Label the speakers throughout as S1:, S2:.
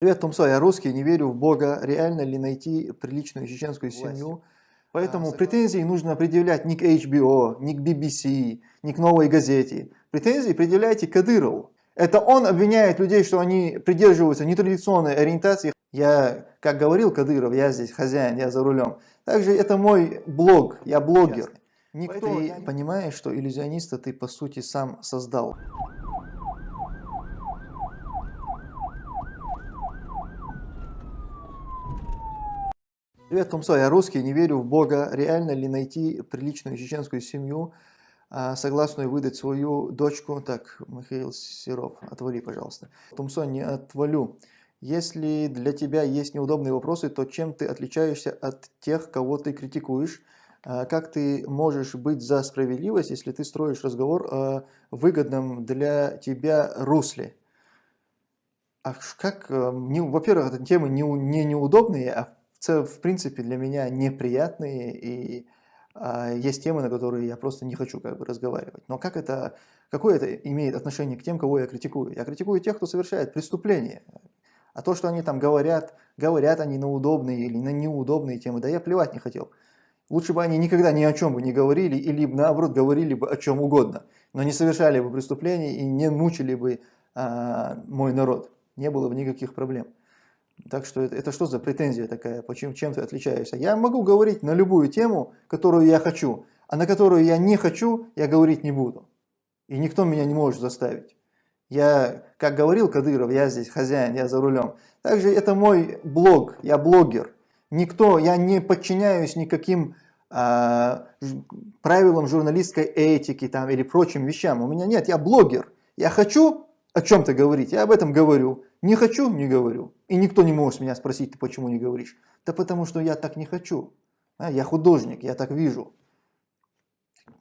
S1: Привет, Тумсо, я русский, не верю в Бога. Реально ли найти приличную чеченскую семью? Поэтому претензии нужно предъявлять не к HBO, не к BBC, не к Новой газете. Претензии предъявляйте Кадырову. Это он обвиняет людей, что они придерживаются нетрадиционной ориентации. Я, как говорил Кадыров, я здесь хозяин, я за рулем. Также это мой блог, я блогер. Никто, ты понимаешь, что иллюзиониста ты по сути сам создал. Привет, Тумсо, я русский, не верю в Бога. Реально ли найти приличную чеченскую семью, а, согласную выдать свою дочку? Так, Михаил Серов, отвали, пожалуйста. Тумсо, не отвалю. Если для тебя есть неудобные вопросы, то чем ты отличаешься от тех, кого ты критикуешь? А, как ты можешь быть за справедливость, если ты строишь разговор о выгодном для тебя русле? А как, э, во-первых, эта тема не, не неудобные, а в принципе, для меня неприятные, и а, есть темы, на которые я просто не хочу как бы разговаривать. Но как это, какое это имеет отношение к тем, кого я критикую? Я критикую тех, кто совершает преступления. А то, что они там говорят, говорят они на удобные или на неудобные темы, да я плевать не хотел. Лучше бы они никогда ни о чем бы не говорили, или наоборот говорили бы о чем угодно, но не совершали бы преступлений и не мучили бы а, мой народ. Не было бы никаких проблем. Так что это, это что за претензия такая, почему, чем ты отличаешься? Я могу говорить на любую тему, которую я хочу, а на которую я не хочу, я говорить не буду. И никто меня не может заставить. Я, как говорил Кадыров, я здесь хозяин, я за рулем. Также это мой блог, я блогер. Никто, я не подчиняюсь никаким э, правилам журналистской этики там, или прочим вещам. У меня нет, я блогер. Я хочу о чем-то говорить, я об этом говорю. Не хочу, не говорю. И никто не может меня спросить, ты почему не говоришь? Да потому что я так не хочу. А, я художник, я так вижу.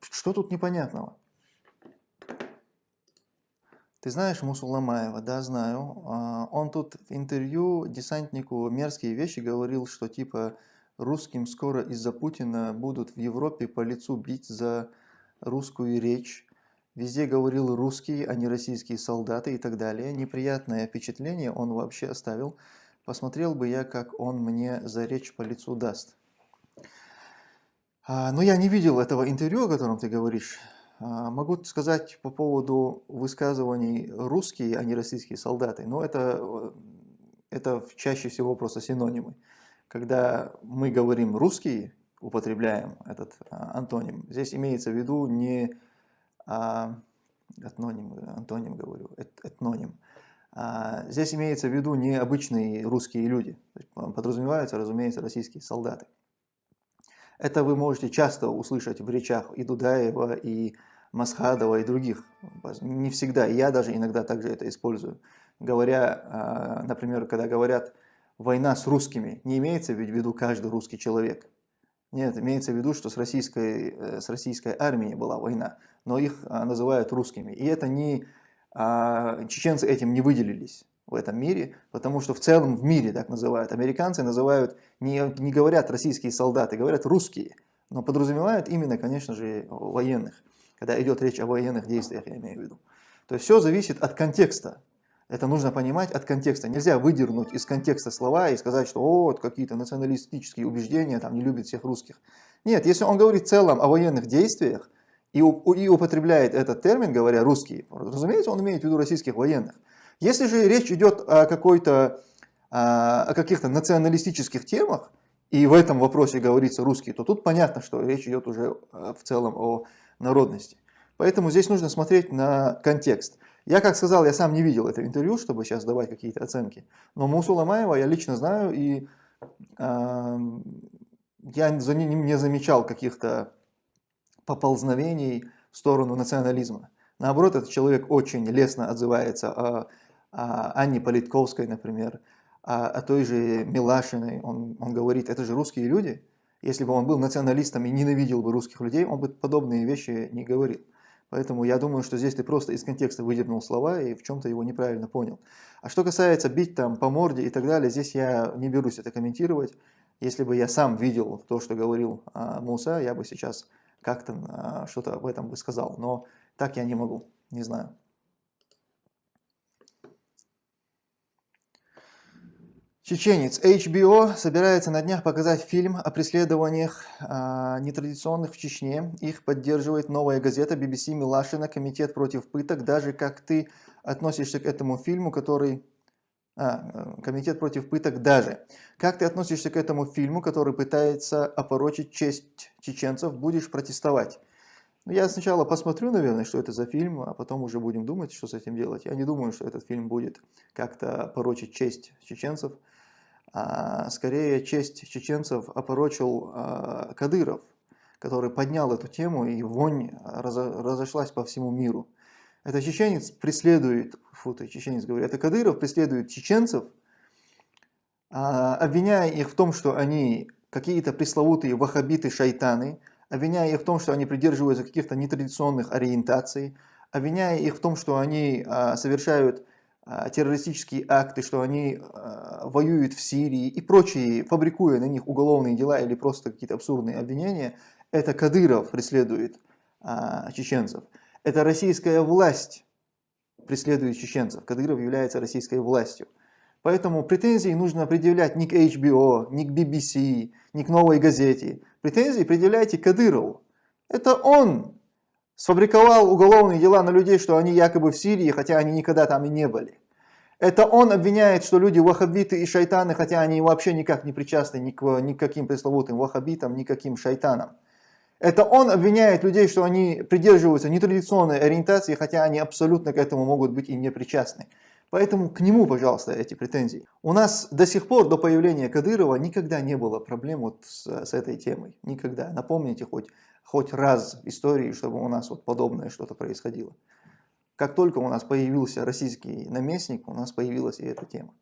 S1: Что тут непонятного? Ты знаешь Мусуламаева? Да, знаю. А, он тут в интервью десантнику мерзкие вещи говорил, что типа русским скоро из-за Путина будут в Европе по лицу бить за русскую речь. Везде говорил русские, а не российские солдаты и так далее. Неприятное впечатление он вообще оставил. Посмотрел бы я, как он мне за речь по лицу даст. А, но я не видел этого интервью, о котором ты говоришь. А, могу сказать по поводу высказываний русские, а не российские солдаты. Но это, это чаще всего просто синонимы. Когда мы говорим русские, употребляем этот а, антоним, здесь имеется в виду не а, этноним, антоним говорю, эт, этноним. А, здесь имеется в виду не обычные русские люди, подразумеваются, разумеется, российские солдаты. Это вы можете часто услышать в речах и Дудаева, и Масхадова, и других. Не всегда, я даже иногда также это использую. Говоря, а, например, когда говорят «война с русскими», не имеется в виду каждый русский человек. Нет, имеется в виду, что с российской, э, с российской армией была война, но их а, называют русскими. И это не, а, чеченцы этим не выделились в этом мире, потому что в целом в мире так называют. Американцы называют, не, не говорят российские солдаты, говорят русские, но подразумевают именно, конечно же, военных, когда идет речь о военных действиях, я имею в виду. То есть все зависит от контекста. Это нужно понимать от контекста. Нельзя выдернуть из контекста слова и сказать, что вот какие-то националистические убеждения, там не любят всех русских. Нет, если он говорит в целом о военных действиях и, и употребляет этот термин, говоря русские, разумеется, он имеет в виду российских военных. Если же речь идет о какой-то о каких-то националистических темах, и в этом вопросе говорится русский, то тут понятно, что речь идет уже в целом о народности. Поэтому здесь нужно смотреть на контекст. Я, как сказал, я сам не видел это интервью, чтобы сейчас давать какие-то оценки. Но Мусула Маева я лично знаю, и э, я за ним не замечал каких-то поползновений в сторону национализма. Наоборот, этот человек очень лестно отзывается о, о Анне Политковской, например, о, о той же Милашиной. Он, он говорит, это же русские люди. Если бы он был националистом и ненавидел бы русских людей, он бы подобные вещи не говорил. Поэтому я думаю, что здесь ты просто из контекста выдернул слова и в чем-то его неправильно понял. А что касается бить там по морде и так далее, здесь я не берусь это комментировать. Если бы я сам видел то, что говорил а, Муса, я бы сейчас как-то а, что-то об этом бы сказал. Но так я не могу, не знаю. Чеченец. HBO собирается на днях показать фильм о преследованиях а, нетрадиционных в Чечне. Их поддерживает новая газета BBC Милашина, Комитет против пыток. Даже как ты относишься к этому фильму, который... А, Комитет против пыток даже. Как ты относишься к этому фильму, который пытается опорочить честь чеченцев? Будешь протестовать? Ну, я сначала посмотрю, наверное, что это за фильм, а потом уже будем думать, что с этим делать. Я не думаю, что этот фильм будет как-то порочить честь чеченцев скорее честь чеченцев опорочил а, Кадыров, который поднял эту тему, и вонь разошлась по всему миру. Это чеченец преследует, фу ты, чеченец говорит, это Кадыров преследует чеченцев, а, обвиняя их в том, что они какие-то пресловутые вахабиты-шайтаны, обвиняя их в том, что они придерживаются каких-то нетрадиционных ориентаций, обвиняя их в том, что они а, совершают а, террористические акты, что они а, воюют в Сирии и прочие, фабрикуя на них уголовные дела или просто какие-то абсурдные обвинения, это Кадыров преследует а, чеченцев. Это российская власть преследует чеченцев. Кадыров является российской властью. Поэтому претензии нужно предъявлять не к HBO, не к BBC, не к новой газете. Претензии предъявляйте Кадырову. Это он сфабриковал уголовные дела на людей, что они якобы в Сирии, хотя они никогда там и не были. Это он обвиняет, что люди ваххабиты и шайтаны, хотя они вообще никак не причастны ни к никаким пресловутым ваххабитам, никаким шайтанам. Это он обвиняет людей, что они придерживаются нетрадиционной ориентации, хотя они абсолютно к этому могут быть и не причастны. Поэтому к нему, пожалуйста, эти претензии. У нас до сих пор, до появления Кадырова, никогда не было проблем вот с, с этой темой. Никогда. Напомните хоть хоть раз в истории, чтобы у нас вот подобное что-то происходило. Как только у нас появился российский наместник, у нас появилась и эта тема.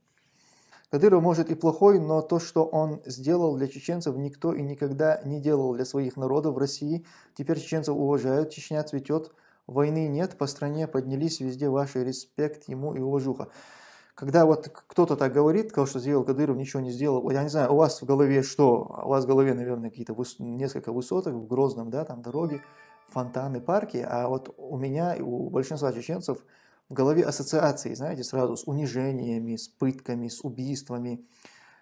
S1: Кадыров может и плохой, но то, что он сделал для чеченцев, никто и никогда не делал для своих народов в России. Теперь чеченцев уважают, Чечня цветет, войны нет, по стране поднялись везде ваши респект ему и уважуха когда вот кто-то так говорит, сказал, что сделал Кадыров, ничего не сделал, я не знаю, у вас в голове что? У вас в голове, наверное, какие-то выс... несколько высоток в Грозном, да, там дороги, фонтаны, парки, а вот у меня и у большинства чеченцев в голове ассоциации, знаете, сразу с унижениями, с пытками, с убийствами,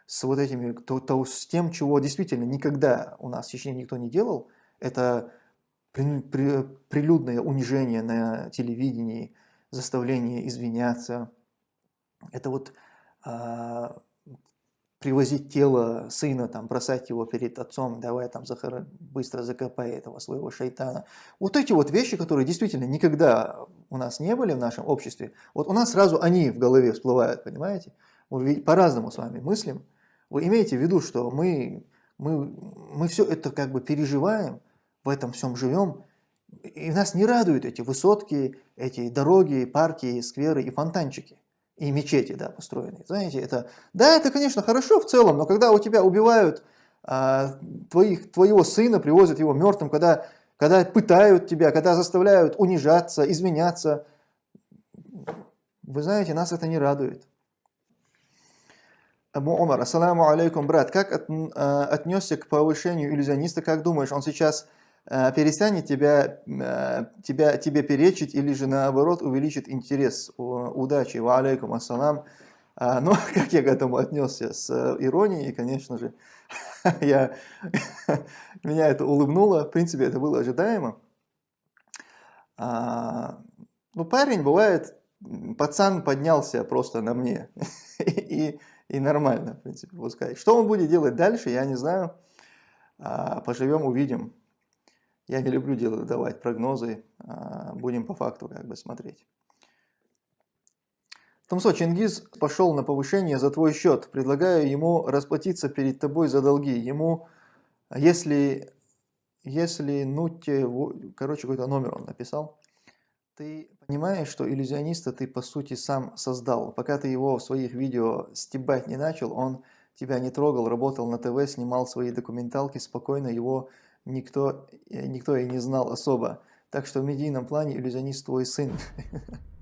S1: с вот этими, то, то, с тем, чего действительно никогда у нас в Чечне никто не делал, это при, при, прилюдное унижение на телевидении, заставление извиняться, это вот а, привозить тело сына, там, бросать его перед отцом, давай там захор... быстро закопай этого своего шайтана. Вот эти вот вещи, которые действительно никогда у нас не были в нашем обществе, вот у нас сразу они в голове всплывают, понимаете? Мы по-разному с вами мыслим. Вы имеете в виду, что мы, мы, мы все это как бы переживаем, в этом всем живем, и нас не радуют эти высотки, эти дороги, парки, скверы и фонтанчики и мечети, да, построенные. Знаете, это, да, это, конечно, хорошо в целом, но когда у тебя убивают а, твоих, твоего сына, привозят его мертвым, когда, когда пытают тебя, когда заставляют унижаться, изменяться, вы знаете, нас это не радует. Абу Умар, ассаламу алейкум, брат, как от, а, отнесся к повышению иллюзиониста, как думаешь, он сейчас Э, перестанет тебя, э, тебя, тебе перечить или же наоборот увеличит интерес. Удачи, ва алейкум ассалам. А, ну, как я к этому отнесся? С иронией, конечно же. я, меня это улыбнуло, в принципе, это было ожидаемо. А, ну, парень бывает, пацан поднялся просто на мне. и, и нормально, в принципе, пускай. Что он будет делать дальше, я не знаю. А, поживем, увидим. Я не люблю делать, давать прогнозы, а, будем по факту как бы смотреть. Томсо, Чингиз пошел на повышение за твой счет. Предлагаю ему расплатиться перед тобой за долги. Ему, если, если ну те, короче, какой-то номер он написал. Ты понимаешь, что иллюзиониста ты по сути сам создал. Пока ты его в своих видео стебать не начал, он тебя не трогал, работал на ТВ, снимал свои документалки, спокойно его никто, э, никто и не знал особо. Так что в медийном плане иллюзионист твой сын.